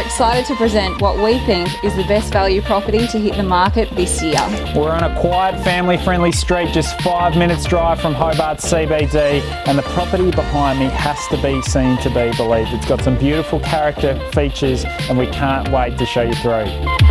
excited to present what we think is the best value property to hit the market this year. We're on a quiet, family friendly street just five minutes drive from Hobart CBD, and the property behind me has to be seen to be believed. It's got some beautiful character features, and we can't wait to show you through.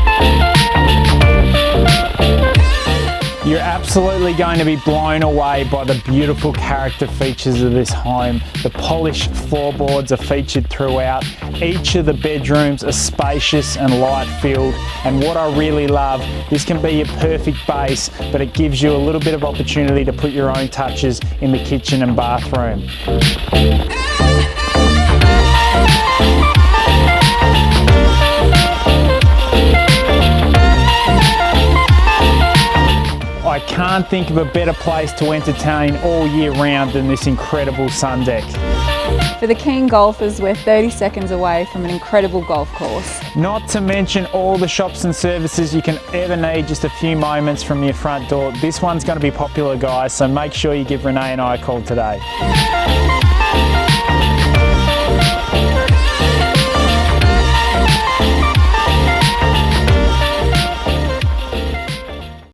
You're absolutely going to be blown away by the beautiful character features of this home. The polished floorboards are featured throughout. Each of the bedrooms are spacious and light filled. And what I really love, this can be your perfect base, but it gives you a little bit of opportunity to put your own touches in the kitchen and bathroom. Can't think of a better place to entertain all year round than this incredible sun deck. For the keen golfers, we're 30 seconds away from an incredible golf course. Not to mention all the shops and services you can ever need just a few moments from your front door. This one's going to be popular guys, so make sure you give Renee and I a call today.